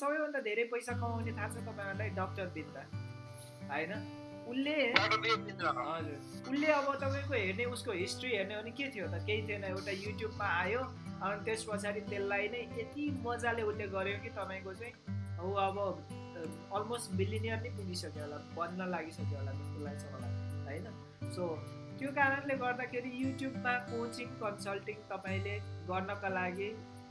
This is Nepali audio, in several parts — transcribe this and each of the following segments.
सबैभन्दा धेरै पैसा कमाउने थाहा छ तपाईँहरूलाई डक्टर बिन्दा। होइन? उसले हजुर। उसले अब तपाईँको हेर्ने उसको हिस्ट्री हेर्ने हो भने के थियो त? केही थिएन एउटा युट्युबमा आयो अनि त्यस पछाडि त्यसलाई नै यति मजाले उसले गर्यो कि तपाईँको चाहिँ ऊ अब अलमोस्ट बिलिनियर नै पुगिसक्यो होला बन्न लागिसक्यो होला जस्तो लाग्छ मलाई होइन? सो त्यो कारणले गर्दाखेरि युट्युबमा कोचिङ कन्सल्टिङ तपाईँले गर्नका लागि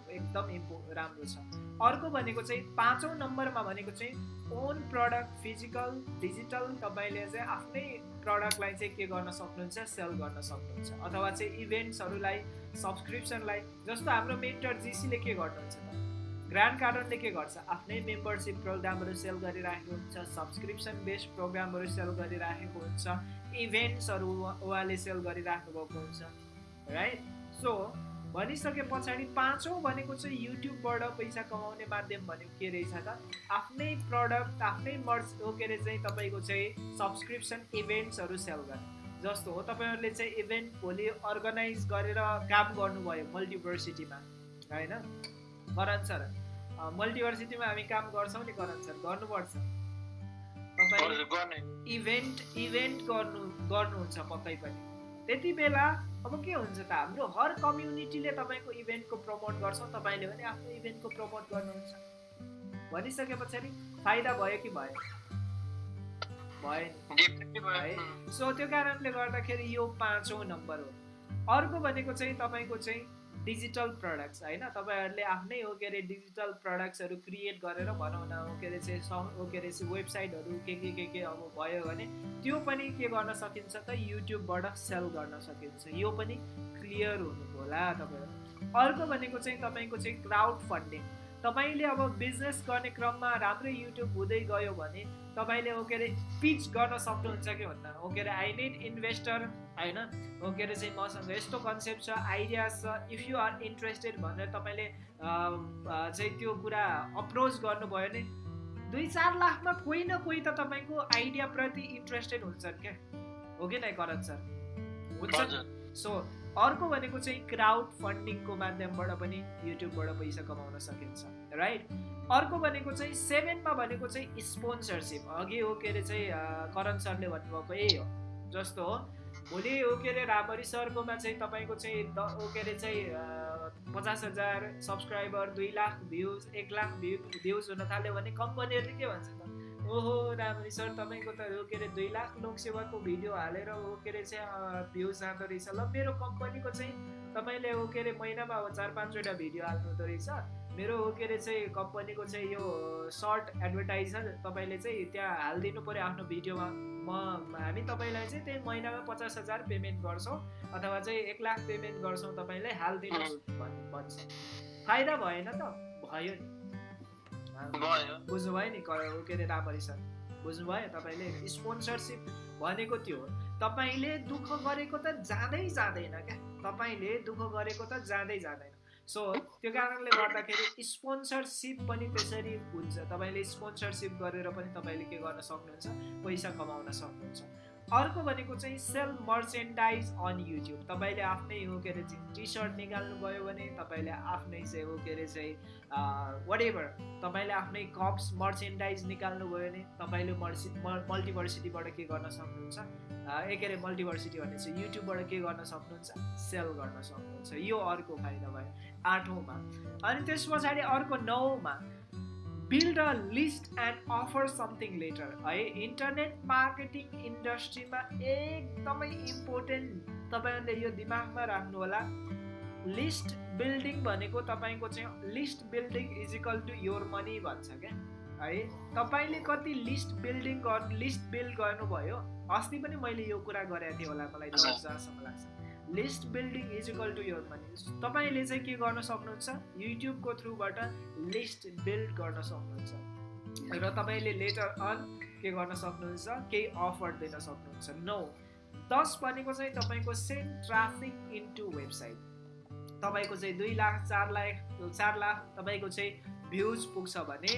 एकदम इम्पो राम्रो छ। अर्को भनेको चाहिँ पाँचौँ नम्बरमा भनेको चाहिँ ओन प्रडक्ट फिजिकल डिजिटल तपाईँले चाहिँ आफ्नै प्रडक्टलाई चाहिँ के गर्न सक्नुहुन्छ सेल गर्न सक्नुहुन्छ। अथवा चाहिँ इभेन्ट्सहरूलाई सब्सक्रिप्सनलाई जस्तो हाम्रो मेन्टर जिसीले के गर्नुहुन्छ त? ग्रान्ड कार्डनले के गर्छ? आफ्नै मेम्बरसिप प्रोग्रामहरू सेल गरिराखेको हुन्छ सब्सक्रिप्सन बेस्ड प्रोग्रामहरू सेल गरिराखेको हुन्छ इभेन्ट्सहरू उहाँले सेल गरिराख्नु भएको हुन्छ राइट सो भनिसके पछाडि पाँचौँ भनेको चाहिँ युट्युबबाट पैसा कमाउने माध्यम भनेको के रहेछ त? आफ्नै प्रडक्ट आफ्नै मर्च हो के अरे चाहिँ तपाईँको चाहिँ सब्सक्रिप्सन इभेन्ट्सहरू सेल गर्ने। जस्तो हो तपाईँहरूले चाहिँ इभेन्ट भोलि अर्गनाइज गरेर काम गर्नुभयो मल्टिभर्सिटीमा होइन? करण सर मल्टिभर्सिटीमा हामी काम गर्छौँ नि करण सर गर्नुपर्छ। तपाईँ इभेन्ट इभेन्ट गर्नु गर्नुहुन्छ पक्कै पनि। त्यति बेला अब के हुन्छ त हाम्रो हर कम्युनिटीले तपाईँको इभेन्टको प्रमोट गर्छ तपाईँले पनि आफ्नो इभेन्टको प्रमोट गर्नुहुन्छ। भनिसके पछाडि फाइदा भयो कि भयो भयो। है? सो त्यो कारणले गर्दाखेरि यो पाँचौँ नम्बर हो। अर्को भनेको चाहिँ तपाईँको चाहिँ डिजिटल प्रडक्ट्स होइन? तपाईँहरूले आफ्नै हो के अरे डिजिटल प्रडक्ट्सहरू क्रिएट गरेर बनाउन हो के अरे चाहिँ स हो के अरे चाहिँ वेबसाइटहरू के के के के अब भयो भने त्यो पनि के गर्न सकिन्छ त? युट्युबबाट सेल गर्न सकिन्छ। यो पनि क्लियर हुनु होला तपाईँहरू। अर्को भनेको चाहिँ तपाईँको चाहिँ क्राउड फन्डिङ। तपाईँले अब बिजनेस गर्ने क्रममा राम्रै युट्युब हुँदै गयो भने तपाईँले हो के अरे पिच गर्न सक्नुहुन्छ कि भन्दा? हो के अरे आई निड इन्भेस्टर होइन? हो के अरे चाहिँ मसँग यस्तो कन्सेप्ट छ आइडिया छ इफ यु आर इन्ट्रेस्टेड भनेर तपाईँले चाहिँ त्यो कुरा अप्रोच गर्नुभयो भने दुई चार लाखमा कोही न कोही त तपाईँको आइडियाप्रति इन्ट्रेस्टेड हुन्छन् क्या? हो कि नै करण सर? हुन्छ सो अर्को भनेको चाहिँ क्राउड फन्डिङको माध्यमबाट पनि युट्युबबाट पैसा कमाउन सकिन्छ राइट अर्को भनेको चाहिँ सेभेनमा भनेको चाहिँ स्पोन्सरसिप अघि हो के अरे चाहिँ करण सरले भन्नुभएको यही हो जस्तो हो। भोलि हो के अरे रामरी सरकोमा चाहिँ तपाईँको चाहिँ द हो के अरे चाहिँ पचास हजार सब्सक्राइबर दुई लाख भ्युज एक लाख भ्यू भ्युज हुन थाल्यो भने कम्पनीहरूले के भन्छ त? ओहो राम्ररी सर तपाईँको त हो के अरे दुई लाख लोकसेवाको भिडियो हालेर हो के अरे चाहिँ भ्युज जाँदो रहेछ ल मेरो कम्पनीको चाहिँ तपाईँले हो के अरे महिनामा अब चार पाँचवटा भिडियो हाल्नु हुँदो रहेछ मेरो हो के अरे चाहिँ कम्पनीको चाहिँ यो सर्ट एडभर्टाइजर तपाईँले चाहिँ त्यहाँ हालिदिनु पऱ्यो आफ्नो भिडियोमा म हामी तपाईँलाई चाहिँ त्यही महिनामा पचास हजार पेमेन्ट गर्छौँ अथवा चाहिँ एक लाख पेमेन्ट गर्छौँ तपाईँलाई हालिदिनुहोस् भन्छ फाइदा भएन त भयो नि बुझ्नुभयो नि के अरे रामरी सर? बुझ्नुभयो तपाईँले? स्पोन्सरसिप भनेको त्यो तपाईँले दुःख गरेको त जाँदै जाँदैन क्या। तपाईँले दुःख गरेको त जाँदै जाँदैन। सो त्यो कारणले गर्दाखेरि स्पोन्सरसिप पनि त्यसरी हुन्छ। तपाईँले स्पोन्सरसिप गरेर पनि तपाईँले के गर्न सक्नुहुन्छ? पैसा कमाउन सक्नुहुन्छ। अर्को भनेको चाहिँ सेल्फ मर्चेन्डाइज अन युट्युब। तपाईँले आफ्नै हो के अरे टी सर्ट निकाल्नुभयो भने तपाईँले आफ्नै चाहिँ हो के अरे चाहिँ वाट एभर तपाईँले आफ्नै कप्स मर्चेन्डाइज निकाल्नुभयो भने तपाईँले मर्सि मल्टिभर्सिटीबाट के गर्न सक्नुहुन्छ? एक अरे मल्टिभर्सिटी भने चाहिँ युट्युबबाट के गर्न सक्नुहुन्छ? सेल गर्न सक्नुहुन्छ। यो अर्को फाइदा भयो। आठौँमा। अनि त्यस पछाडि अर्को नौमा। Build a list and offer something later है इन्टरनेट मार्केटिङ इन्डस्ट्रीमा एकदमै इम्पोर्टेन्ट तपाईँहरूले यो दिमागमा राख्नु होला लिस्ट बिल्डिङ भनेको तपाईँको चाहिँ list building is equal to your money भन्छ क्या। है तपाईँले कति लिस्ट बिल्डिङ गर्नु लिस्ट बिल्ड गर्नुभयो अस्ति पनि मैले यो कुरा गरेको थिएँ होला मलाई जहाँसम्म लाग्छ। List building is equal to your money. तपाईँले चाहिँ के गर्न सक्नुहुन्छ? युट्युबको थ्रुबाट लिस्ट बिल्ड गर्न सक्नुहुन्छ। र तपाईँले लेटर अन के गर्न सक्नुहुन्छ? केही अफर दिन सक्नुहुन्छ। नौ दस भनेको चाहिँ तपाईँको सेन्ड ट्राफिक इन्टु वेबसाइट तपाईँको चाहिँ दुई लाख चार लाख चार लाख तपाईँको चाहिँ भ्युज पुग्छ भने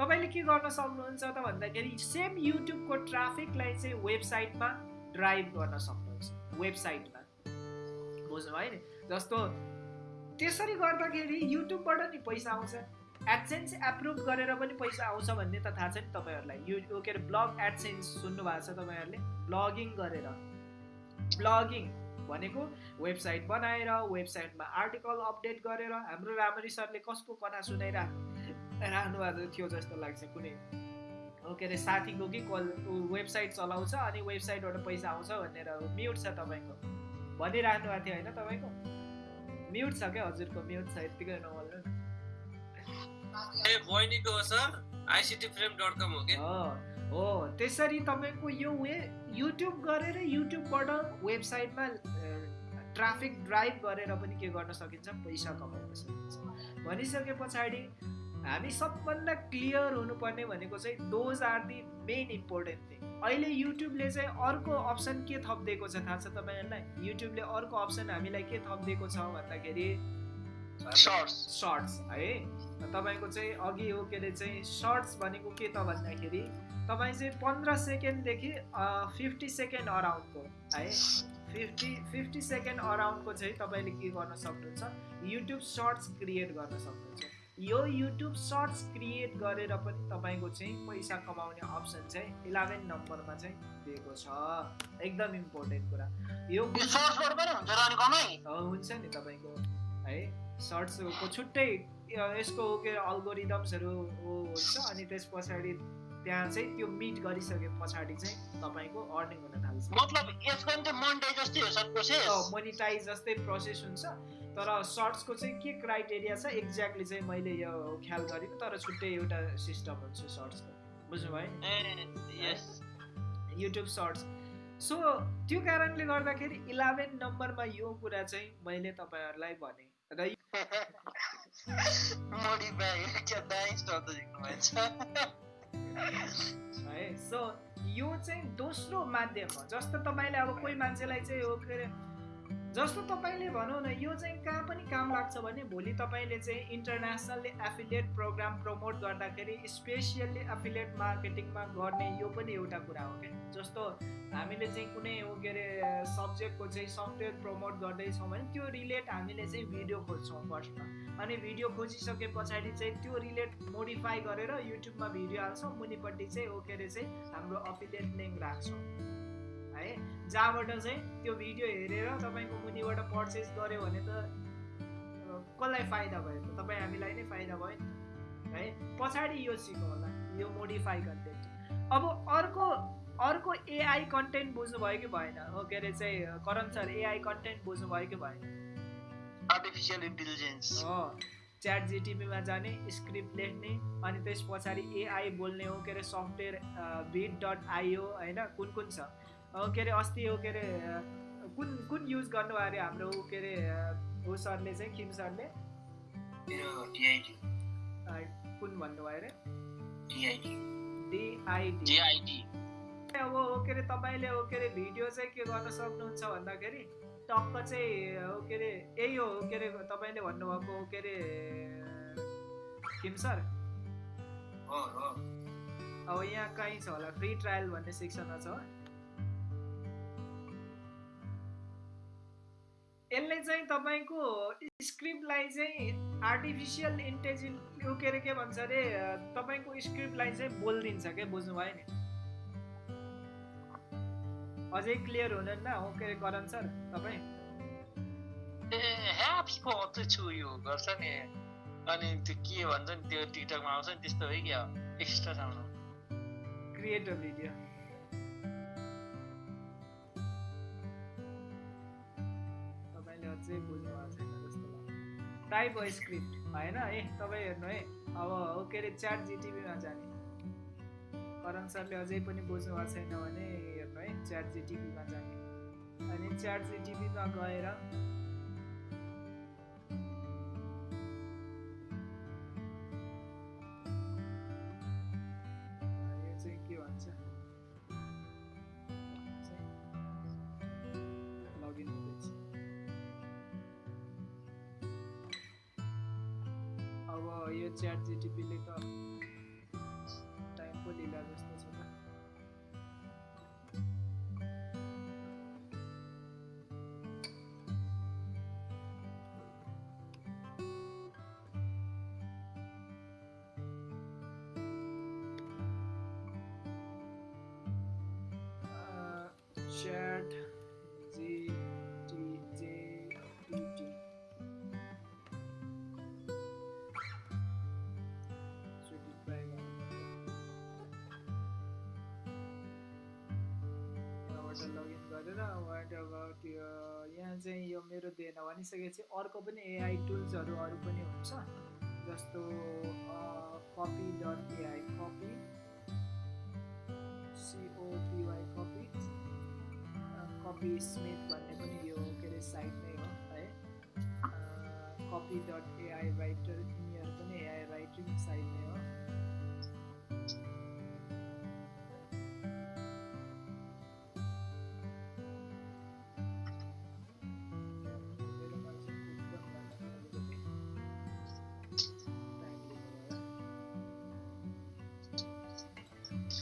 तपाईँले के गर्न सक्नुहुन्छ त भन्दाखेरि सेम युट्युबको ट्राफिकलाई चाहिँ वेबसाइटमा ड्राइभ गर्न सक्नुहुन्छ। वेबसाइटमा बुझ्नुभयो नि जस्तो त्यसरी गर्दाखेरि युट्युबबाट नि पैसा आउँछ। एडसेन्स एप्रुभ गरेर पनि पैसा आउँछ भन्ने त थाहा छ नि तपाईँहरूलाई। यो के अरे ब्लग एडसेन्स सुन्नु भएको छ तपाईँहरूले। ब्लगिङ गरेर। ब्लगिङ भनेको वेबसाइट बनाएर वेबसाइटमा आर्टिकल अपडेट गरेर हाम्रो राम्ररी सरले कसको कथा सुनाइरह राख्नु भएको थियो जस्तो लाग्छ कुनै। के अरे साथीको कि कल वेबसाइट चलाउँछ अनि वेबसाइटबाट पैसा आउँछ भनेर म्युट छ तपाईँको। भनिराख्नु भएको थियो होइन तपाईँको? म्युट छ क्या हजुरको म्युट छ यत्तिकै नबोल्नु न। ए बहिनीको sir ICT frame dot com हो हो त्यसरी तपाईँको यो वे युट्युब गरेर युट्युबबाट वेबसाइटमा ट्राफिक ड्राइभ गरेर पनि के गर्न सकिन्छ? पैसा कमाउन सकिन्छ। भनिसके पछाडि हामी सबभन्दा क्लियर हुनुपर्ने भनेको चाहिँ those are the main important thing अहिले युट्युबले चाहिँ अर्को अप्सन के थपिदिएको छ थाहा छ तपाईँहरूलाई? युट्युबले अर्को अप्सन हामीलाई के थपिदिएको छ भन्दाखेरि? सर्ट्स है? तपाईँको चाहिँ अघि हो के अरे चाहिँ सर्ट्स भनेको के त भन्दाखेरि तपाईँ चाहिँ पन्ध्र सेकेन्डदेखि फिफ्टी सेकेन्ड अराउन्डको है? फिफ्टी फिफ्टी सेकेन्ड अराउन्डको चाहिँ तपाईँले के गर्न सक्नुहुन्छ? युट्युब सर्ट्स क्रिएट गर्न सक्नुहुन्छ। यो युट्युब सर्ट्स क्रिएट गरेर पनि तपाईँको चाहिँ पैसा कमाउने अप्सन चाहिँ इलेभेन नम्बरमा चाहिँ दिएको छ। एकदम इम्पोर्टेन्ट कुरा। यो हुन्छ नि तपाईँको। है सर्ट्सको छुट्टै यसको के अल्गोरिदम्सहरू हुन्छ। अनि त्यस पछाडि त्यहाँ चाहिँ त्यो मिट गरिसके पछाडि चाहिँ तपाईँको अर्निङ हुन थाल्छ। मतलब यसको मोनिटाइज जस्तै प्रोसेस हुन्छ। तर सर्ट्सको चाहिँ के क्राइटेरिया छ? एक्ज्याक्टली चाहिँ मैले यो ख्याल गरिनँ तर छुट्टै एउटा सिस्टम हुन्छ सर्ट्सको बुझ्नुभयो युट्युब सर्ट्स सो त्यो कारणले गर्दाखेरि इलेभेन नम्बरमा यो कुरा चाहिँ मैले तपाईँहरूलाई भने। र है? सो यो चाहिँ दोस्रो माध्यम हो। जस्तो तपाईँले अब कोही मान्छेलाई चाहिँ हो के अरे जस्तो तपाईँले भनौँ न यो चाहिँ कहाँ पनि काम लाग्छ भने भोलि तपाईँले चाहिँ इन्टरनेसनल्ली एफिलिएट प्रोग्राम प्रमोट गर्दाखेरि स्पेसियल्ली एफिलिएट मार्केटिङमा गर्ने यो पनि एउटा कुरा हो क्या। जस्तो हामीले चाहिँ कुनै के अरे सब्जेक्टको चाहिँ सफ्टवेयर प्रमोट गर्दैछौँ भने त्यो रिलेट हामीले चाहिँ भिडियो खोज्छौँ फर्स्टमा अनि भिडियो खोजिसके पछाडि चाहिँ त्यो रिलेट मोडिफाई गरेर युट्युबमा भिडियो हाल्छौँ मुनिपट्टि चाहिँ के चाहिँ हाम्रो अफिलिएट लिङ्क राख्छौँ। है। जहाँबाट चाहिँ त्यो भिडियो हेरेर तपाईँको मुनिबाट पर्चेस गऱ्यो भने त कसलाई फाइदा भयो त? तपाईँ हामीलाई नै फाइदा भयो नि है? पछाडि यो सिकौँ होला यो मोडिफाई कन्टेन्ट अब अर्को अर्को एआई कन्टेन्ट बुझ्नुभयो कि भएन? हो के अरे चाहिँ करण सर एआई कन्टेन्ट बुझ्नुभयो कि भएन? आर्टिफिसियल इन्टेलिजेन्स हो च्याट जिटिपीमा जाने स्क्रिप्ट लेख्ने अनि त्यस पछाडि एआई बोल्ने हो के अरे सफ्टवेयर बिट डट आइओ होइन? कुन कुन छ? के अरे अस्ति हो के अरे कुन कुन युज गर्नु अरे हाम्रो के अरे ऊ सरले चाहिँ किम सरले? कुन भन्नुभयो अरे? डिआइडी अब हो के अरे तपाईँले हो के अरे भिडियो चाहिँ के गर्न सक्नुहुन्छ भन्दाखेरि टक्क चाहिँ हो के अरे यही हो के अरे तपाईँले भन्नुभएको हो के अरे किम सर? अब यहाँ कहीँ छ होला फ्री ट्रायल भन्ने सेक्सनमा छ। यसले चाहिँ तपाईँको स्क्रिप्टलाई चाहिँ आर्टिफिसियल इन्टेलिजेन्स के अरे के भन्छ अरे तपाईँको स्क्रिप्टलाई चाहिँ बोलिदिन्छ क्या बुझ्नुभयो नि? अझै क्लियर हुँदैन हो के अरे करण सर तपाईँ? ए ह्याप्स पो छु यो गर्छ नि। अनि त्यो के भन्छ नि त्यो टिकटकमा आउँछ नि त्यस्तो हो क्या extra sound. Create a video तपाईँले अझै बुझ्नु भएको छैन जस्तो टाइप स्क्रिप्ट। होइन? है तपाईँ हेर्नु है। अब के अरे च्याट जिटिभीमा जाने। करण सरले अझै पनि बुझ्नु भएको छैन भने हेर्नु है च्याट जिटिभीमा जाने। अनि च्याट जिटिभीमा गएर यो च्याट जिटिपीले यहाँबाट लगइन गरेर वाट अबाउट यो यहाँ चाहिँ यो मेरो दिएन भनिसकेपछि अर्को पनि एआई टुल्सहरू अरू पनि हुन्छ जस्तो copy dot AI copy C O P Y copy copy Smith भन्ने पनि यो के अरे साइट नै हो है कपी डट एआई राइटर यिनीहरू पनि एआई राइटिङ साइट नै हो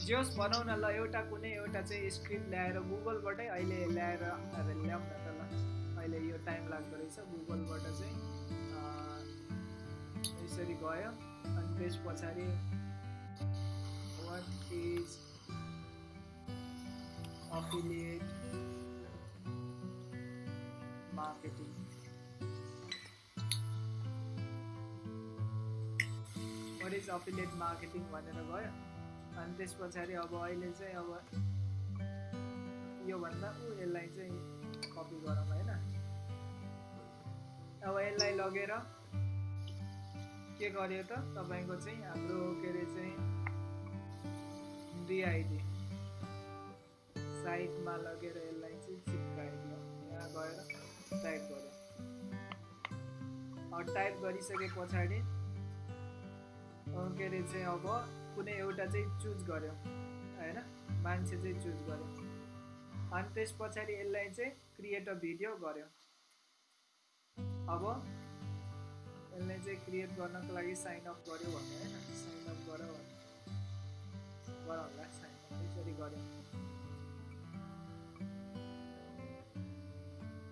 जे होस् भनौँ न ल एउटा कुनै एउटा चाहिँ स्क्रिप्ट ल्याएर गुगलबाटै अहिले ल्याएर अब ल्याउँ न त ल। अहिले यो टाइम लाग्दो रहेछ गुगलबाट चाहिँ यसरी गयो। अनि त्यस पछाडि what is affiliate marketing marketing भनेर गयो। अनि त्यस पछाडि अब अहिले चाहिँ अब योभन्दा ऊ यसलाई चाहिँ कपी गरौँ होइन? अब यसलाई लगेर के गर्यो त? तपाईँको चाहिँ हाम्रो के अरे चाहिँ डिआइडी साइटमा लगेर यसलाई चाहिँ चिप्काइदियो यहाँ गएर टाइप गर्यो। टाइप गरिसके पछाडि के अरे चाहिँ अब कुनै एउटा चाहिँ चुज गर्यो होइन? मान्छे चाहिँ चुज गर्यो। अनि त्यस पछाडि यसलाई चाहिँ क्रिएट अ भिडियो गर्यो। अब यसलाई चाहिँ क्रिएट गर्नको लागि साइन अप गर्यो भने होइन? साइन अप गर गरौँला साइन अप यसरी गर्यो।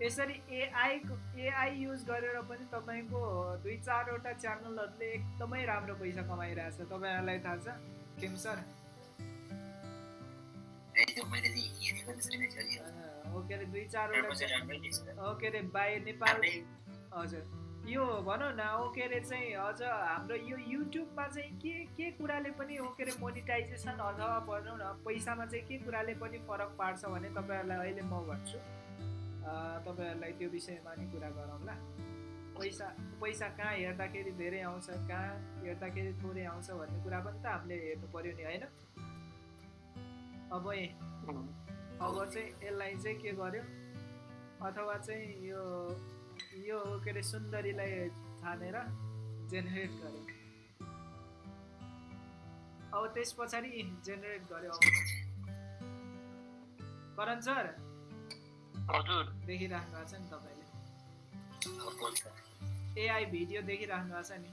यसरी एआई एआई युज गरेर पनि तपाईँको दुई चारवटा च्यानलहरूले एकदमै राम्रो पैसा कमाइरहेछ। तपाईँहरूलाई थाहा छ? खेम सर मैले चाहिँ हेरेको जस्तो नै छ यो हो के अरे दुई चारवटा चाहिँ च्या- राम्रै देख्छ हो के अरे बाई नेपाल। हजुर। यो भनौँ न हो के अरे चाहिँ अझ हाम्रो यो युट्युबमा चाहिँ के के कुराले पनि हो के अरे मोनिटाइजेसन अथवा भनौँ न पैसामा चाहिँ के कुराले पनि फरक पार्छ भने तपाईँहरूलाई अहिले म भन्छु। तपाईँहरूलाई त्यो विषयमा नि कुरा गरौँला पैसा पैसा कहाँ हेर्दाखेरि धेरै आउँछ कहाँ हेर्दाखेरि थोरै आउँछ भन्ने कुरा पनि त हामीले हेर्नु पऱ्यो नि होइन? अब अब चाहिँ यसलाई चाहिँ के गर्यो? अथवा चाहिँ यो यो के अरे सुन्दरीलाई छानेर जेनेरेट गर्यो। अब त्यस पछाडि जेनेरेट गर्यो। करण सर हजुर। देखिराख्नु भएको छ नि तपाईँले। अब बोल्छ एआई भिडियो देखिराख्नु भएको छ नि।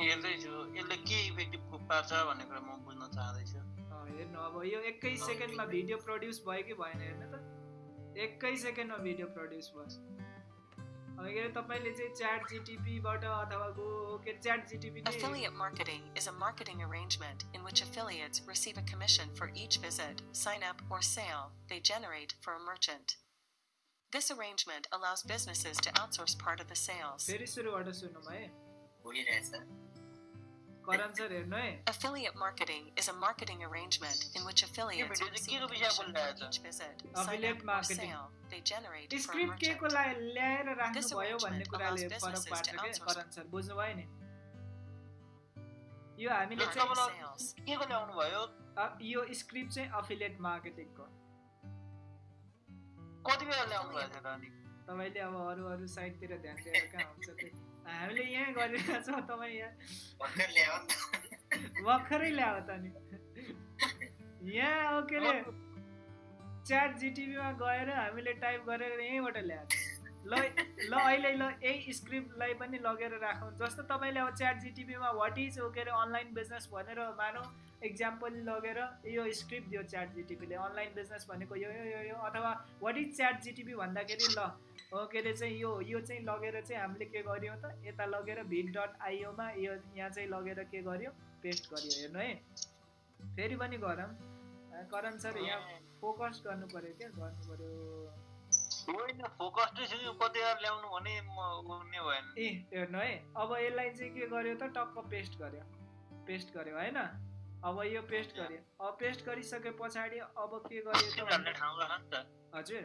हेर्दैछु यसले के इफेक्टिभ पार्छ भन्ने कुरा म बुझ्न चाहँदैछु। अँ, हेर्नु अब यो एकै सेकेन्डमा भिडियो प्रड्युस भयो कि भएन हेर्नु त। एकै सेकेन्डमा भिडियो प्रड्युस भयो। अब के अरे तपाईँले चाहिँ च्याट जिटिपीबाट अथवा गो के च्याट जिटिपी नै Affiliate marketing is a marketing arrangement in which affiliates receive a commission for each visit, sign up, or sale they generate for a merchant. This arrangement allows businesses to outsource part of the sales. फेरि सुरुबाट सुनौँ है बोलिरहेछ करण सर हेर्नु है Affiliate marketing is a marketing arrangement in which affiliates video चाहिँ receive a केको विषय commission बोलिरहेछ? for each visit, sign Affiliate up, or marketing. sale they generate for a script के को merchant. ला- ल्याएर This राख्नुभयो भन्ने arrangement कुराले allows फरक businesses पार्छ to क्या outsource- करण सर बुझ्नुभयो नि यो हामीले Yes, चाहिँ तपाईँलाई sales. के को ल्याउनु भयो अ, यो स्क्रिप्ट चाहिँ अफिलिएट मार्केटिङको कति बेला ल्याउनु भएको थियो त अनि तपाईँले अब अरू अरू साइडतिर ध्यान दिएर कहाँ हुन्छ त्यो हामीले यहाँ गरिरहेको छौँ तपाईँ यहाँ भर्खर ल्यायो त नि यहाँ अब के अरे च्याट जिटिभीमा गएर हामीले टाइप गरेर यहीँबाट ल्याएको ल ल अहिले ल यही स्क्रिप्टलाई पनि लगेर राखौँ जस्तो तपाईँले अब च्याट जिटिभीमा वाट इज हो के अरे अनलाइन बिजनेस भनेर मानौँ इक्जाम्पल लगेर यो स्क्रिप्ट दियो च्याट जिटिपीले अनलाइन बिजनेस भनेको यो यो यो अथवा वाट इज च्याट जिटिपी भन्दाखेरि ल हो के अरे चाहिँ यो यो चाहिँ लगेर चाहिँ हामीले के गर्यौँ त? यता लगेर भिड डट आइओमा यो यहाँ चाहिँ लगेर के गर्यो? पेस्ट गर्यो। हेर्नु है। फेरि पनि गरौँ। करण सर यहाँ फोकस गर्नु पऱ्यो क्या? गर्नु पऱ्यो ए हेर्नु है। अब यसलाई चाहिँ के गर्यो त? टक्क पेस्ट गर्यो। पेस्ट गर्यो होइन? अब यो पेस्ट गरेँ अब पेस्ट गरिसके पछाडि अब के त हजुर।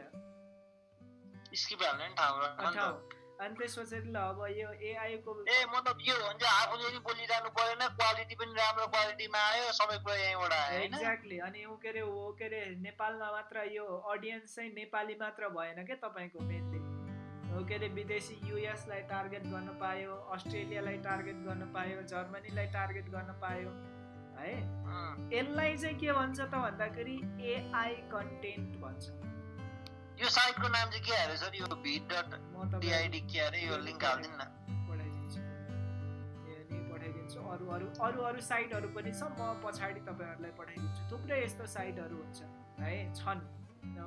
अनि त्यस पछाडि ल अब यो एआईको ए मतलब के हो भने चाहिँ आफूले नि बोलिरहनु परेन क्वालिटी पनि राम्रो क्वालिटीमा आयो सबै कुरा यहीँबाट आयो एक्ज्याक्टली अनि ऊ के अरे हो के अरे नेपालमा मात्र यो अडियन्स चाहिँ नेपाली मात्र भएन क्या तपाईँको मेनली के अरे विदेशी युएसलाई टार्गेट गर्न पायो अस्ट्रेलियालाई टार्गेट गर्न पायो जर्मनीलाई टार्गेट गर्न पायो। है। यसलाई चाहिँ के भन्छ त भन्दाखेरि एआई कन्टेन्ट भन्छ। यो साइटको नाम चाहिँ के अरे सर यो भिड डट डिआइडी के अरे यो लिङ्क हालिदिनु न। पठाइदिन्छु नि पठाइदिन्छु अरू अरू अरू अरू साइटहरू पनि छ। म पछाडि तपाईँहरूलाई पठाइदिन्छु थुप्रै यस्तो साइटहरू हुन्छ है छन्।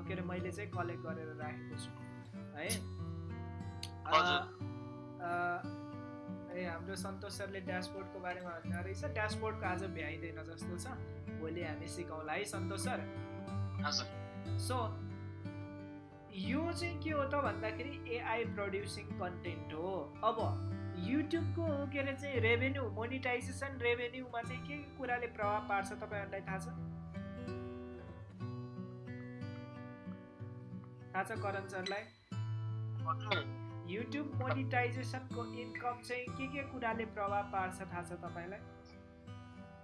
के अरे मैले चाहिँ कलेक्ट गरेर राखेको छु है। ए हाम्रो सन्तोष सरले ड्यासबोर्डको बारेमा भन्नु रहेछ ड्यासबोर्डको आज भ्याइँदैन जस्तो छ। भोलि हामी सिकाउँला है सन्तोष सर। सो यो चाहिँ के हो त भन्दाखेरि एआई प्रड्युसिङ कन्टेन्ट हो। अब युट्युबको के अरे चाहिँ रेभेन्यू मोनिटाइजेसन रेभेन्यूमा चाहिँ के के कुराले प्रभाव पार्छ तपाईँहरूलाई थाहा छ? थाहा छ करण सरलाई? युट्युब मोनिटाइजेसनको इन्कम चाहिँ के के कुराले प्रभाव पार्छ थाहा छ तपाईँलाई?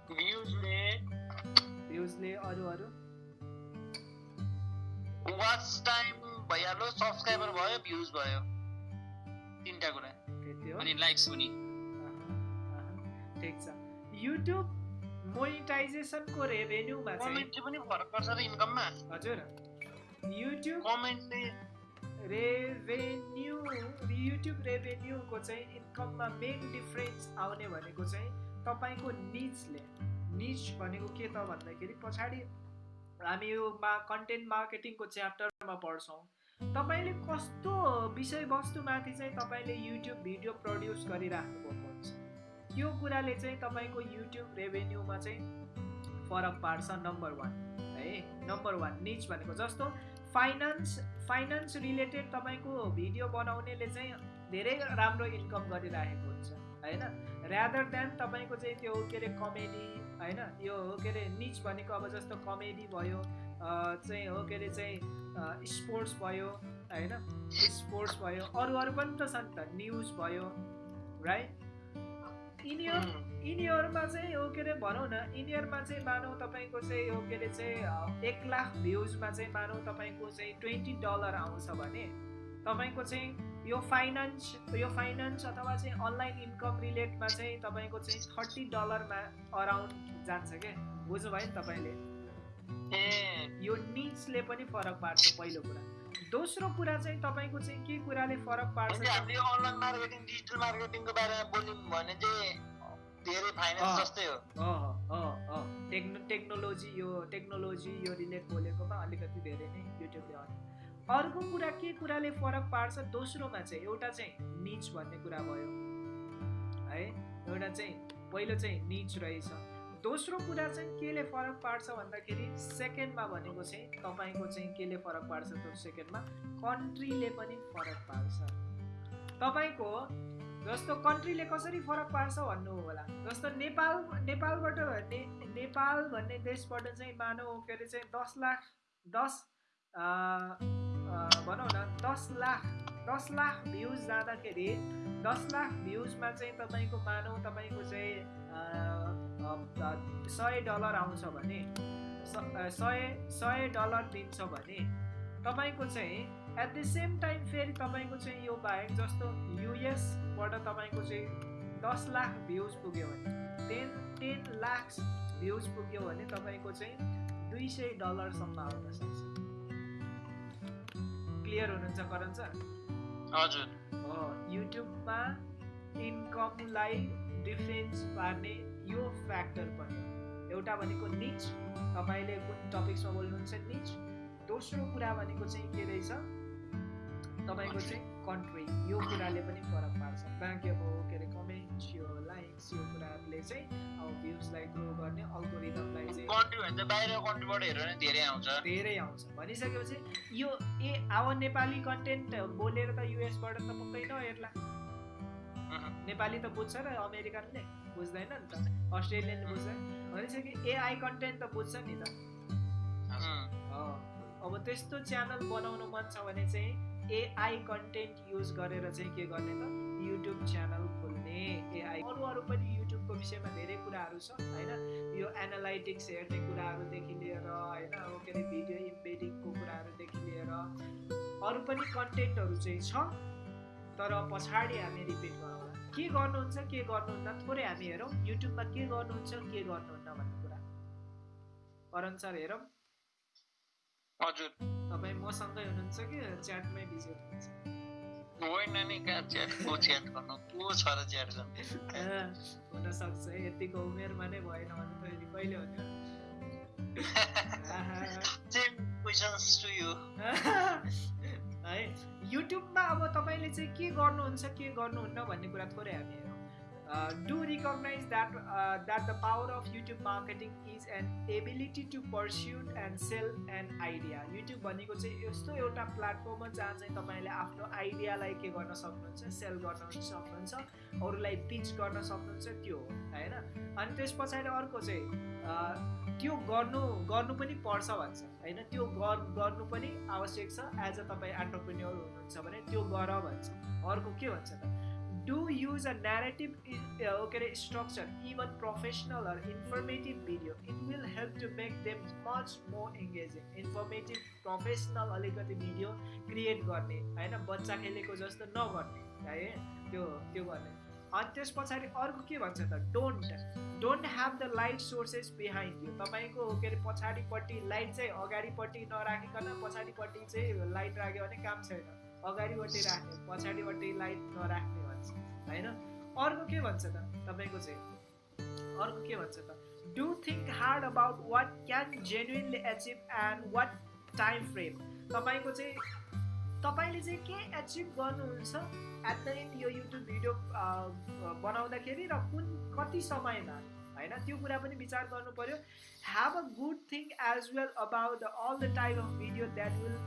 भ्युजले भ्युजले अरू अरू वाच टाइम भइहाल्यो सब्सक्राइबर भयो भ्युज भयो। तिनवटा कुरा। त्यति हो। अनि लाइक्स पनि। ठिक छ। युट्युब मोनिटाइजेसनको रेभेन्यूमा चाहिँ कमेन्ट पनि फरक पर्छ र इन्कममा हजुर। युट्युब कमेन्टले रेभेन्यू युट्युब रेभेन्यूको चाहिँ इन्कममा मेन डिफ्रेन्स आउने भनेको चाहिँ तपाईँको निचले निच भनेको के त भन्दाखेरि पछाडि हामी यो मा कन्टेन्ट मार्केटिङको च्याप्टरमा पढ्छौँ। तपाईँले कस्तो विषयवस्तुमाथि चाहिँ तपाईँले युट्युब भिडियो प्रड्युस गरिराख्नु भएको हुन्छ त्यो कुराले चाहिँ तपाईँको युट्युब रेभेन्यूमा चाहिँ फरक पार्छ नम्बर वान है? नम्बर वान निच भनेको जस्तो। फाइनेन्स फाइनेन्स रिलेटेड तपाईँको भिडियो बनाउनेले चाहिँ धेरै राम्रो इन्कम गरिरहेको हुन्छ होइन? ऱ्यादर देन तपाईँको चाहिँ त्यो के अरे कमेडी होइन? यो के अरे निच भनेको अब जस्तो कमेडी भयो चाहिँ हो के अरे चाहिँ स्पोर्ट्स भयो होइन? स्पोर्ट्स भयो अरू अरू पनि त छन् त न्युज भयो राइट यिनीहरू यिनीहरूमा चाहिँ हो के अरे भनौँ न यिनीहरूमा चाहिँ मानौँ तपाईँको चाहिँ हो के अरे चाहिँ एक लाख भ्युजमा चाहिँ मानौँ तपाईँको चाहिँ ट्वेन्टी डलर आउँछ भने तपाईँको चाहिँ यो फाइनेन्स यो फाइनेन्स अथवा चाहिँ अनलाइन इन्कम रिलेटमा चाहिँ तपाईँको चाहिँ थर्टी डलरमा अराउन्ड जान्छ क्या बुझ्नुभयो नि तपाईँले यो निचले पनि फरक पार्छ पहिलो कुरा दोस्रो कुरा चाहिँ तपाईँको चाहिँ के कुराले फरक पार्छ धेरै फाइनेन्स। जस्तै हो। टेक्नो टेक्नोलोजी यो टेक्नोलोजी यो रिलेट बोलेकोमा अलिकति धेरै नै युट्युबले अर्को कुरा के कुराले फरक पार्छ? दोस्रोमा चाहिँ एउटा चाहिँ निच भन्ने कुरा भयो। है एउटा चाहिँ पहिलो चाहिँ निच रहेछ। दोस्रो कुरा चाहिँ केले फरक पार्छ भन्दाखेरि सेकेन्डमा भनेको चाहिँ तपाईँको चाहिँ केले फरक पार्छ त्यो सेकेन्डमा? कन्ट्रीले पनि फरक पार्छ। तपाईँको जस्तो कन्ट्रीले कसरी फरक पार्छ भन्नु होला। जस्तो नेपाल नेपालबाट ने, नेपाल भन्ने देशबाट चाहिँ मानव के अरे चाहिँ दस लाख दस भनौँ न दस लाख दस लाख भ्युज जाँदाखेरि दस लाख भ्युजमा चाहिँ तपाईँको मानौ तपाईँको चाहिँ सय डलर आउँछ भने सय सय डलर दिन्छ भने तपाईँको चाहिँ एट द सेम टाइम फेरि तपाईँको चाहिँ यो बाहेक जस्तो युएसबाट तपाईँको चाहिँ दस लाख भ्युज पुग्यो भने टेन टेन लाख भ्युज पुग्यो भने तपाईँको चाहिँ दुई सय डलरसम्म आउन सक्छ। क्लियर हुनुहुन्छ करण सर? हजुर। हो युट्युबमा इन्कमलाई डिफ्रेन्स पार्ने यो फ्याक्टर पनि। एउटा भनेको निच तपाईँले कुन टपिक्समा बोल्नुहुन्छ निच दोस्रो कुरा भनेको चाहिँ के रहेछ? तपाईँको चाहिँ कन्ट्री यो कुराले पनि फरक पार्छ। बाँकी अब के अरे कमेन्ट्स यो लाइक्स यो कुराहरूले चाहिँ अब भ्युजलाई ग्रो गर्ने अल्गोरिदमलाई चाहिँ कन्ट्री बाहिर कन्ट्रीबाट धेरै आउँछ। धेरै आउँछ। भनिसकेपछि यो ए अब नेपाली कन्टेन्ट बोलेर त युएसबाट त पक्कै नहेर्ला। नेपाली त बुझ्छ र अमेरिकनले बुझ्दैन नि त। अस्ट्रेलियनले बुझ्दैन भनेपछि कि एआई कन्टेन्ट त बुझ्छ नि त। अब त्यस्तो च्यानल बनाउनु मन छ भने चाहिँ एआई कन्टेन्ट युज गरेर चाहिँ के गर्ने त? युट्युब च्यानल खोल्ने एआई अरू अरू पनि युट्युबको विषयमा धेरै कुराहरू छ होइन? यो एनालाइटिक्स हेर्ने कुराहरूदेखि लिएर होइन? अब के अरे भिडियो इम्बेडिङको कुराहरूदेखि लिएर अरू पनि कन्टेन्टहरू चाहिँ छ तर पछाडि हामी रिपिट गरौँला। के गर्नुहुन्छ के गर्नुहुन्न? थोरै हामी हेरौँ। युट्युबमा के गर्नुहुन्छ के गर्नुहुन्न भन्ने कुरा। करण सर हेरौँ। हजुर। तपाईँ मसँगै हुनुहुन्छ कि च्याटमै बिजी हुनुहुन्छ? होइन नि कहाँ च्याट को च्याट गर्नु? को छ र च्याट गर्ने? हुनसक्छ है यतिको उमेरमा नै भएन भने त फेरि कहिले हुने। सेम क्वेसन्स टु यु है युट्युबमा अब तपाईँले चाहिँ के गर्नुहुन्छ के गर्नुहुन्न भन्ने कुरा थोरै हामी हेरौँ do recognize that that the power of YouTube marketing is an ability to pursuit and sell an idea YouTube भनेको चाहिँ यस्तो एउटा प्लेटफर्म हो जहाँ चाहिँ तपाईँले आफ्नो आइडियालाई के गर्न सक्नुहुन्छ सेल गर्न सक्नुहुन्छ अरूलाई पिच गर्न सक्नुहुन्छ त्यो हो होइन? अनि त्यस पछाडि अर्को चाहिँ अ, त्यो गर्नु गर्नु पनि पर्छ भन्छ होइन? त्यो गर गर्नु पनि आवश्यक छ एज अ तपाईँ एन्टरप्रेन्योर हुनुहुन्छ भने त्यो गर भन्छ। अर्को के भन्छ त? डु युज अ नेरेटिभ के अरे structure even professional or informative video it will help to make them much more engaging informative professional अलिकति भिडियो क्रिएट गर्ने होइन? बच्चा खेलेको जस्तो नगर्ने है? त्यो त्यो गर्ने। अनि त्यस पछाडि अर्को के भन्छ त? Don't don't have the light sources behind you तपाईँको के अरे पछाडिपट्टि लाइट चाहिँ अगाडिपट्टि नराखिकन पछाडिपट्टि चाहिँ लाइट राख्यो भने काम छैन। अगाडिपट्टि राख्ने पछाडिपट्टि लाइट नराख्ने होइन? अर्को के भन्छ त? तपाईँको चाहिँ। अर्को के भन्छ त? Do think hard about what can genuinely achieve and what time frame तपाईँको चाहिँ तपाईँले चाहिँ के एचिभ गर्नुहुन्छ एट द एन्ड यो युट्युब भिडियो बनाउँदाखेरि र कुन कति समयमा? होइन? त्यो कुरा पनि विचार गर्नु पर्यो। Have a good thing as well about all the type of video that will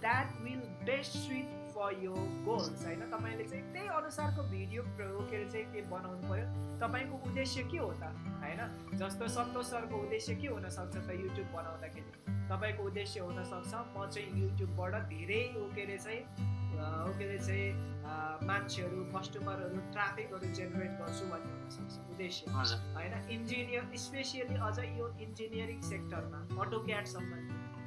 that will best suit for your goals होइन? तपाईँले चाहिँ त्यही अनुसारको भिडियो अरे चाहिँ के बनाउनु पर्यो? तपाईँको उद्देश्य के हो त? होइन? जस्तो सन्तोष सरको उद्देश्य के हुनसक्छ त युट्युब बनाउँदाखेरि? तपाईँको उद्देश्य हुनसक्छ म चाहिँ युट्युबबाट धेरै अरे चाहिँ ऊ के अरे चाहिँ मान्छेहरू कस्टमरहरू ट्राफिकहरू जेनेरेट गर्छु भन्ने हुनसक्छ उद्देश्य। होइन? इन्जिनियर स्पेसियली अझ यो इन्जिनियरिङ सेक्टरमा अटो क्याडसम्म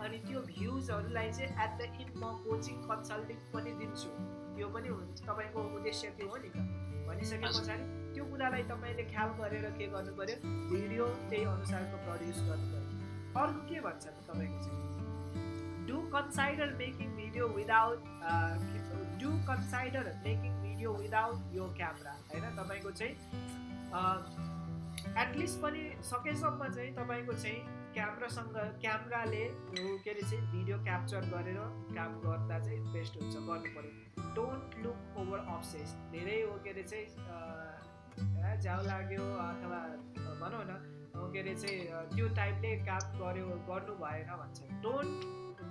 अनि त्यो भ्युजहरूलाई चाहिँ एट द इन्ड म कोचिङ कन्सल्टिङ पनि दिन्छु। त्यो पनि हुन्छ तपाईँको उद्देश्य त्यो हो नि त? भनिसके। पछाडि त्यो कुरालाई तपाईँले ख्याल गरेर के गर्नु पर्यो? भिडियो त्यही अनुसारको प्रड्युस गर्नु पर्यो। अर्को के भन्छ तपाईँको चाहिँ? Do consider making video without do consider making video without यो क्यामरा होइन? तपाईँको चाहिँ एटलिस्ट पनि सकेसम्म चाहिँ तपाईँको चाहिँ क्यामरासँग क्यामराले के अरे चाहिँ भिडियो क्याप्चर गरेर काम गर्दा चाहिँ बेस्ट हुन्छ गर्नु पऱ्यो। डोन्ट लुक ओभर अब्सेस धेरै हो के अरे चाहिँ ए, झ्याउ लाग्यो अथवा भनौँ न के अरे चाहिँ त्यो टाइपले काम गर्यो गर्नु भएन भन्छ। Don't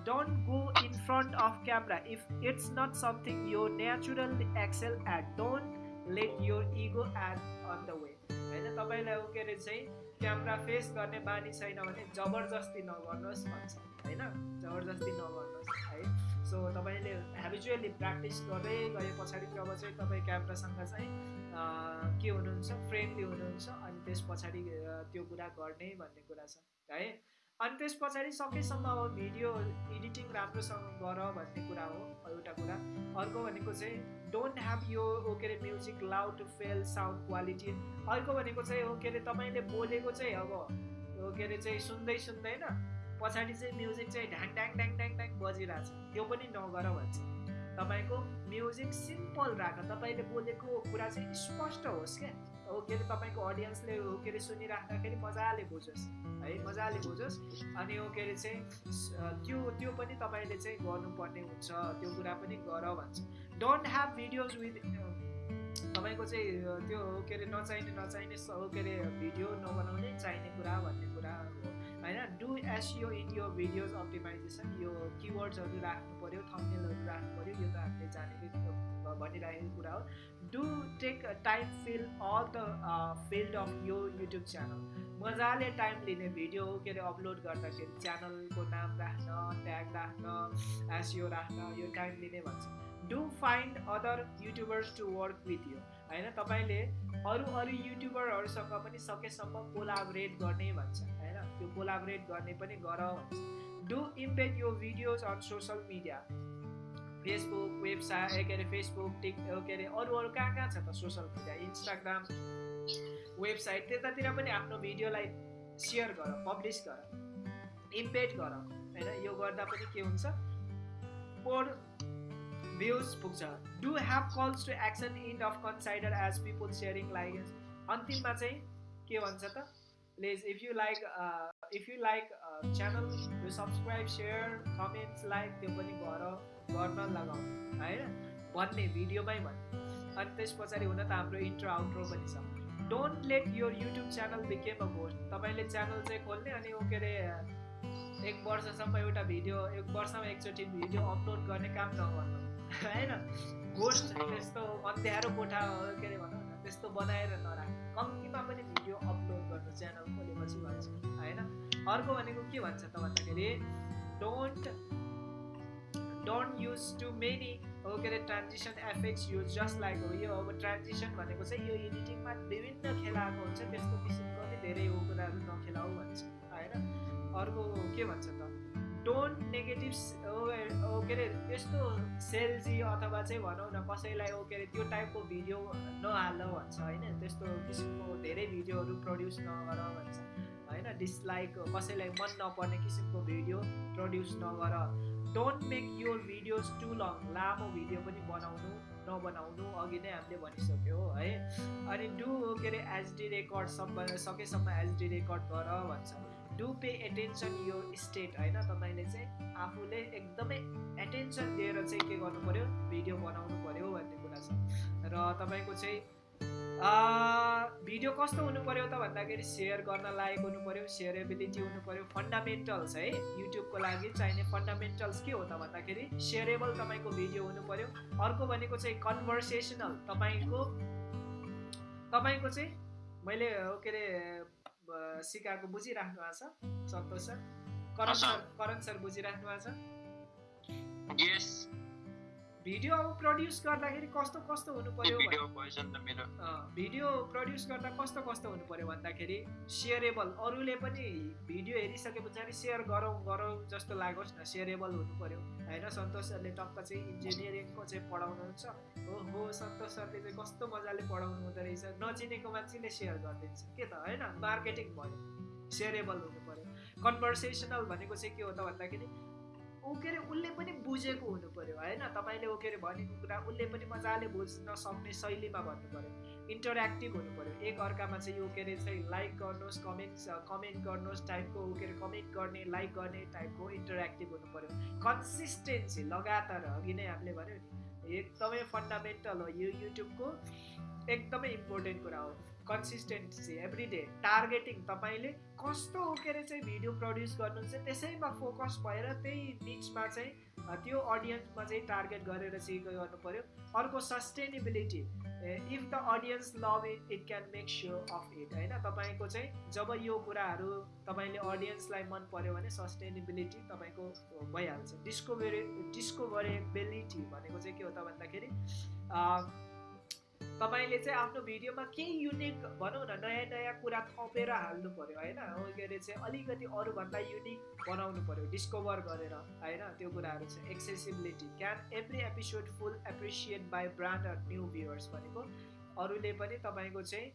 don't go in front of camera if it's not something you natural excel at don't let your ego at on the way होइन तपाईँलाई के अरे चाहिँ क्यामरा फेस गर्ने बानी छैन भने जबरजस्ती नगर्नुहोस् भन्छ। होइन जबरजस्ती नगर्नुहोस् है। सो तपाईँले हेबिचुअली प्र्याक्टिस गर्दै गए पछाडि जब चाहिँ तपाईँ क्यामरासँग चाहिँ के हुनुहुन्छ? फ्रेन्डली हुनुहुन्छ अनि त्यस पछाडि त्यो कुरा गर्ने भन्ने कुरा छ। है? अनि त्यस पछाडि सकेसम्म अब भिडियो एडिटिङ राम्रोसँग गर भन्ने कुरा हो एउटा कुरा। अर्को भनेको चाहिँ डोन्ट ह्याभ यो ओ के अरे music loud fail sound quality अर्को भनेको चाहिँ हो के अरे तपाईँले बोलेको चाहिँ अब हो के अरे चाहिँ सुन्दै सुन्दैन पछाडि चाहिँ म्युजिक चाहिँ ढ्याङ ढ्याङ ढ्याङ ढ्याङ ढ्याङ बजिरहेछ। त्यो पनि नगर भन्छ। तपाईँको म्युजिक सिम्पल राख। तपाईँले बोलेको कुरा चाहिँ स्पष्ट होस् क्या। हो के अरे तपाईँको अडियन्सले हो के अरे सुनिराख्दाखेरि मजाले बुझोस्। है मजाले बुझोस्। अनि हो के अरे चाहिँ त्यो त्यो पनि तपाईँले चाहिँ गर्नुपर्ने हुन्छ त्यो कुरा पनि गर भन्छ। डोन्ट ह्याभ भिडियोज विथ तपाईँको चाहिँ त्यो हो के अरे नचाहिने नचाहिने हो के अरे भिडियो नबनाउने चाहिने कुरा भन्ने कुरा हो। होइन? डु एसइओ इन यो भिडियोज अप्टिमाइजेसन यो किवर्ड्सहरू राख्नु पऱ्यो थम्नेलहरू राख्नु पऱ्यो यो त हामीले जानेकै भनिरहेको कुरा हो। Do take time fill all the field of your YouTube channel मजाले टाइम लिने भिडियो के अरे अपलोड गर्दाखेरि च्यानलको नाम राख्न ट्याग राख्न एसइओ राख्न यो टाइम लिने भन्छ। Do find other YouTubers to work with you होइन तपाईँले अरू अरू युट्युबरहरूसँग पनि सकेसम्म कोलाबरेट गर्ने भन्छ। होइन त्यो कोलाबरेट गर्ने पनि गर भन्छ do embed your videos on social media Facebook website के अरे फेसबुक टिक के अरे अरू अरू कहाँ कहाँ छ त सोसल मिडिया इन्स्टाग्राम वेबसाइट त्यतातिर पनि आफ्नो भिडियोलाई सेयर गर पब्लिस गर इम्पेड गर होइन यो गर्दा पनि के हुन्छ पोर भ्युज पुग्छ do have calls to action end of consider as people sharing like अन्तिममा चाहिँ के भन्छ त please if you like if you like channel you subscribe share comments like त्यो पनि गर गर्न लगाउनु होइन? भन्ने भिडियोमै भन्ने अनि त्यस पछाडि हुन त हाम्रो इन्ट्रो आउट्रो पनि छ। Don't let your YouTube channel became a तपाईँले च्यानल चाहिँ खोल्ने अनि के अरे एक वर्षसम्म एउटा भिडियो एक वर्षमा एकचोटि भिडियो अपलोड गर्ने काम नगर्नु। होइन? घोस्ट त्यस्तो अँध्यारो कोठा के अरे भनौँ न त्यस्तो बनाएर नराख कम्तीमा पनि भिडियो अपलोड गर्नु च्यानल खोलेपछि भन्छ होइन? अर्को भनेको के भन्छ त भन्दाखेरि don't don't use too many हो के अरे transition effects use just like हो यो अब ट्रान्जिसन भनेको चाहिँ यो एडिटिङमा विभिन्न खेलाएको हुन्छ त्यस्तो किसिमको पनि धेरै हो कुराहरू नखेलाऊ भन्छ होइन? अर्को के भन्छ त? डोन्ट नेगेटिभ के अरे यस्तो सेल्जी अथवा चाहिँ भनौँ न कसैलाई ओ के अरे त्यो टाइपको भिडियो नहाल भन्छ होइन? त्यस्तो किसिमको धेरै भिडियोहरू प्रड्युस नगर भन्छ होइन? डिसलाइक कसैलाई मन नपर्ने किसिमको भिडियो प्रड्युस नगर don't make your videos too long लामो भिडियो पनि बनाउनु नबनाउनु अघि नै हामीले भनिसक्यो है अनि डु के अरे एचडी रेकर्ड सब सकेसम्म एचडी रेकर्ड गर भन्छ। डु पे एटेन्सन यो स्टेट होइन? तपाईँले चाहिँ आफूले एकदमै एटेन्सन दिएर चाहिँ के गर्नु पऱ्यो भिडियो बनाउनु पऱ्यो भन्ने कुरा छ। र तपाईँको चाहिँ भिडियो कस्तो हुनु पऱ्यो त भन्दाखेरि सेयर गर्न लायक हुनु पऱ्यो सेयरेबिलिटी हुनु पऱ्यो फन्डामेन्टल्स है युट्युबको लागि चाहिने फन्डामेन्टल्स के हो त भन्दाखेरि सेयरेबल तपाईँको भिडियो हुनु पऱ्यो अर्को भनेको चाहिँ कन्भर्सेसनल तपाईँको तपाईँको चाहिँ मैले के अरे सिकाएको बुझिराख्नु भएको छ Santosh sir? Karan sir. Karan sir बुझिराख्नु भएको छ? भिडियो अब प्रड्युस गर्दाखेरि कस्तो कस्तो हुनु पर्यो भिडियो प्रड्युस गर्दा कस्तो कस्तो हुनु पर्यो भन्दाखेरि सेयरेबल अरूले पनि भिडियो हेरिसके पछाडि सेयर गरौँ गरौँ जस्तो लागोस् न सेयरेबल हुनु पर्यो। होइन सन्तोष सरले टक्क चाहिँ इन्जिनियरिङको चाहिँ पढाउनुहुन्छ। ओहो सन्तोष सरले चाहिँ कस्तो मजाले पढाउनु हुँदो रहेछ। नचिनेको मान्छेले सेयर गरिदिन्छ के त होइन? मार्केटिङ भयो। सेयरेबल हुनु पर्यो। कन्भर्सेसनल भनेको चाहिँ के हो त भन्दाखेरि ऊ के अरे उसले पनि बुझेको हुनु पर्यो होइन? तपाईँले ऊ के अरे भनेको कुरा उसले पनि मजाले बुझ्न सक्ने शैलीमा भन्नु पर्यो इन्टरेक्टिभ हुनु पर्यो एक अर्कामा चाहिँ यो के अरे चाहिँ लाइक गर्नुहोस् कमेन्ट कमेन्ट गर्नुहोस् टाइपको ऊ के अरे कमेन्ट गर्ने लाइक गर्ने टाइपको इन्टरेक्टिभ हुनु पर्यो कन्सिस्टेन्सी लगातार अघि नै हामीले भन्यो नि एकदमै फन्डामेन्टल हो यो युट्युबको एकदमै इम्पोर्टेन्ट कुरा हो। कन्सिस्टेन्सी एभ्री डे टार्गेटिङ तपाईँले कस्तो अरे चाहिँ भिडियो प्रड्युस गर्नुहुन्छ त्यसैमा फोकस भएर त्यही निचमा चाहिँ त्यो अडियन्समा चाहिँ टार्गेट गरेर चाहिँ गर्नु पऱ्यो अर्को sustainability if the audience love it it can make sure of it होइन? तपाईँको चाहिँ जब यो कुराहरू तपाईँले अडियन्सलाई मन पर्यो भने सस्टेनेबिलिटी तपाईँको भइहाल्छ। डिस्कोभरे डिस्कोभरेबिलिटी भनेको चाहिँ के हो त भन्दाखेरि तपाईँले चाहिँ आफ्नो भिडियोमा केही युनिक भनौँ न नयाँ नयाँ कुरा थपेर हाल्नु पऱ्यो होइन? के अरे चाहिँ अलिकति अरूभन्दा युनिक बनाउनु पऱ्यो डिस्कभर गरेर होइन? त्यो कुराहरू चाहिँ accessibility can every episode full appreciate by brand or new viewers भनेको अरूले पनि तपाईँको चाहिँ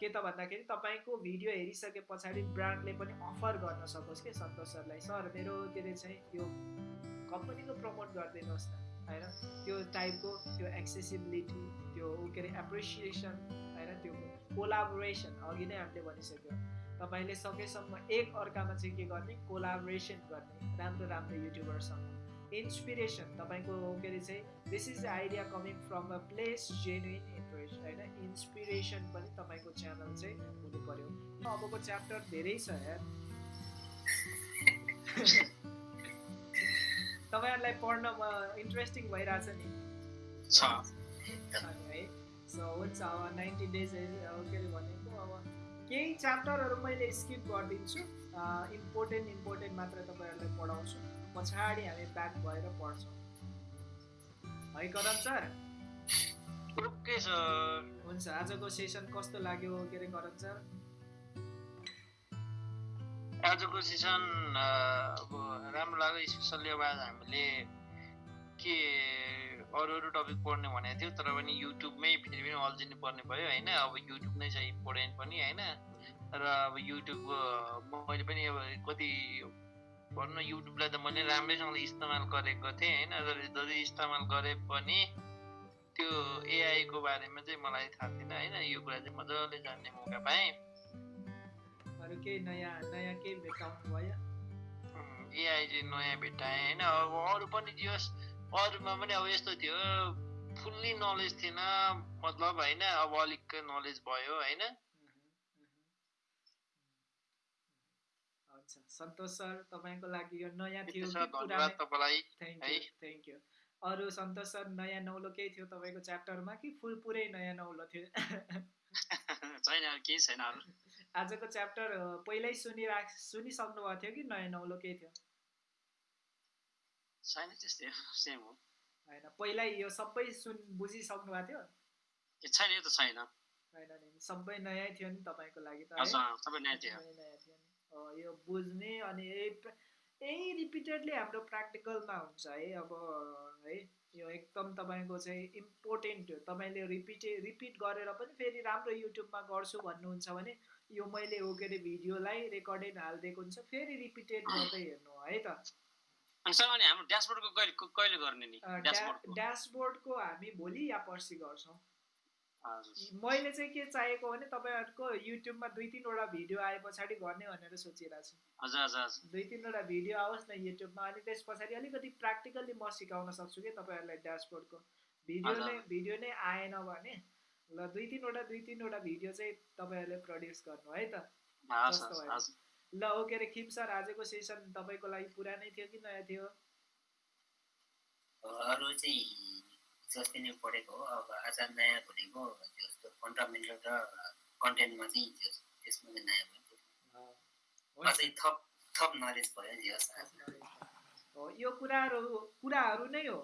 के त भन्दाखेरि तपाईँको भिडियो हेरिसके पछाडि ब्रान्डले पनि अफर गर्न सकोस् कि सन्तोष सरलाई? सर मेरो के अरे चाहिँ यो कम्पनीको प्रमोट गरिदिनुहोस् न। होइन? त्यो टाइपको त्यो एक्सेसिबिलिटी त्यो के अरे एप्रिसिएसन होइन? त्यो कोलाबोरेसन अघि नै हामीले भनिसक्यो। तपाईँले सकेसम्म एक अर्कामा चाहिँ के गर्ने? कोलाबोरेसन गर्ने राम्रो राम्रो युट्युबरसँग इन्सपिरेसन तपाईँको के अरे चाहिँ this is the idea coming from a place genuine interest होइन? इन्सपिरेसन पनि तपाईँको च्यानल चाहिँ हुनु पऱ्यो अबको च्याप्टर धेरै छ यार? तपाईँहरूलाई पढ्नमा इन्ट्रेस्टिङ भइरहेछ नि। है। सो हुन्छ अब नाइन्टी डेज के अरे भनेको अब केही च्याप्टरहरू मैले स्किप गरिदिन्छु। इम्पोर्टेन्ट इम्पोर्टेन्ट मात्र तपाईँहरूलाई पढाउँछु। पछाडि हामी ब्याक भएर पढ्छौँ। है करण सर? ओके सर हुन्छ आजको सेसन कस्तो लाग्यो? के अरे करण सर? आजको सेसन अब राम्रो लाग्यो स्पेसल्ली अब आज हामीले के अरू अरू टपिक पढ्ने भनेको थियो तर पनि युट्युबमै फेरि पनि अल्झिनु पर्ने भयो होइन? अब युट्युब नै छ इम्पोर्टेन्ट पनि होइन? र अब युट्युब मैले पनि अब कति भनौँ युट्युबलाई त मैले राम्रैसँगले इस्तेमाल गरेको थिएँ होइन? तर जति इस्तेमाल गरे पनि त्यो एआईको बारेमा चाहिँ मलाई थाहा थिएन होइन? यो कुरा चाहिँ मजाले जान्ने मौका पाएँ। अरू केही नयाँ नयाँ केही भेटाउनु भयो चाहिँ नयाँ भेट्टाएँ होइन अब अरू पनि होस् अरूमा पनि अब यस्तो थियो फुल्ली नलेज थिएन मतलब होइन अब अलिक नलेज भयो होइन सन्तोष सर तपाईँको लागि यो नयाँ थियो थ्याङ्क। यू अरू सन्तोष सर नयाँ नौलो केही थियो तपाईँको च्याप्टरमा कि फुल पुरै नयाँ नौलो थियो छैन केही छैन आजको च्याप्टर पहिल्यै सुनिरा सुनिसक्नु भएको थियो कि नयाँ नौलो केही थियो? छैन त्यस्तै सेम हो। होइन पहिल्यै यो सबै सुन बुझिसक्नु भएको थियो? ए छैन यो त छैन। होइन नि सबै नयाँ थियो नि तपाईँको लागि त सबै नयाँ थियो। सबै नयाँ थियो नि। यो बुझ्ने अनि यही यही रिपिटेडली हाम्रो प्र्याक्टिकलमा हुन्छ है अब है यो एकदम तपाईँको चाहिँ इम्पोर्टेन्ट हो। तपाईँले रिपिटे रिपिट गरेर पनि फेरि राम्रो युट्युबमा गर्छु भन्नुहुन्छ भने यो मैले हो के अरे भिडियोलाई रेकर्डेड हालिदिएको हुन्छ फेरि रिपिटेड गर्दै हेर्नु है त। ड्यासबोर्डको हामी भोलि या पर्सि गर्छौँ। मैले चाहिँ के चाहेको भने तपाईँहरूको युट्युबमा दुई तिनवटा भिडियो आए पछाडि गर्ने भनेर सोचिरहेको छु। हजुर हजुर हजुर। दुई तिनवटा भिडियो आओस् न युट्युबमा अनि त्यस पछाडि अलिकति प्र्याक्टिकल्ली म सिकाउन सक्छु कि तपाईँहरूलाई ड्यासबोर्डको। भिडियो। नै भिडियो नै आएन भने ल दुई तिनवटा दुई तिनवटा भिडियो चाहिँ तपाईँहरूले प्रड्युस गर्नु है त। कस्तो भयो? ल ओके अरे खिम सर आजको सेसन तपाईँको लागि पुरानै थियो कि नयाँ थियो? अरू चाहिँ जस्तै नै पढेको हो अब आज नयाँ भनेको जस्तो फन्डामेन्टल र कन्टेन्टमा चाहिँ त्यसमा चाहिँ नयाँ भयो। अझै थप थप नलेज भयो हो यो कुराहरू कुराहरू नै हो।